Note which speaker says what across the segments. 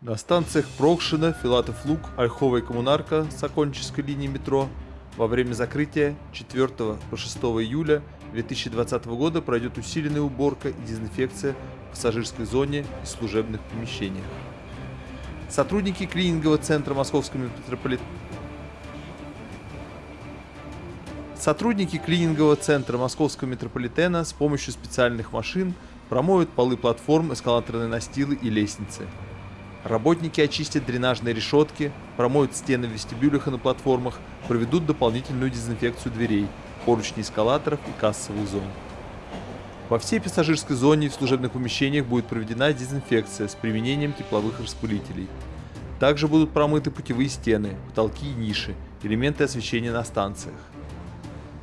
Speaker 1: На станциях Прокшина, Филатов Луг, Ольхова Коммунарка с оконческой линии метро во время закрытия 4 по 6 июля 2020 года пройдет усиленная уборка и дезинфекция в пассажирской зоне и служебных помещениях. Сотрудники клинингового центра Московского метрополитена Сотрудники клинингового центра Московского метрополитена с помощью специальных машин промоют полы платформ, эскалаторные настилы и лестницы. Работники очистят дренажные решетки, промоют стены в вестибюлях и на платформах, проведут дополнительную дезинфекцию дверей, поручней эскалаторов и кассовых зон. Во всей пассажирской зоне и в служебных помещениях будет проведена дезинфекция с применением тепловых распылителей. Также будут промыты путевые стены, потолки и ниши, элементы освещения на станциях.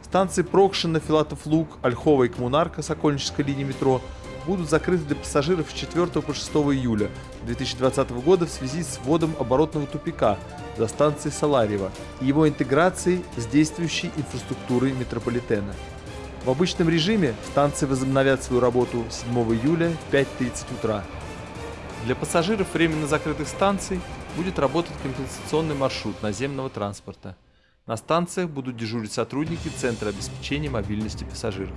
Speaker 1: Станции Прокшина, Филатов Луг, Ольхова и Коммунарка Сокольнической линии метро будут закрыты для пассажиров с 4 по 6 июля 2020 года в связи с вводом оборотного тупика за станцией Саларьева и его интеграцией с действующей инфраструктурой метрополитена. В обычном режиме станции возобновят свою работу 7 июля в 5.30 утра. Для пассажиров временно закрытых станций будет работать компенсационный маршрут наземного транспорта. На станциях будут дежурить сотрудники Центра обеспечения мобильности пассажиров.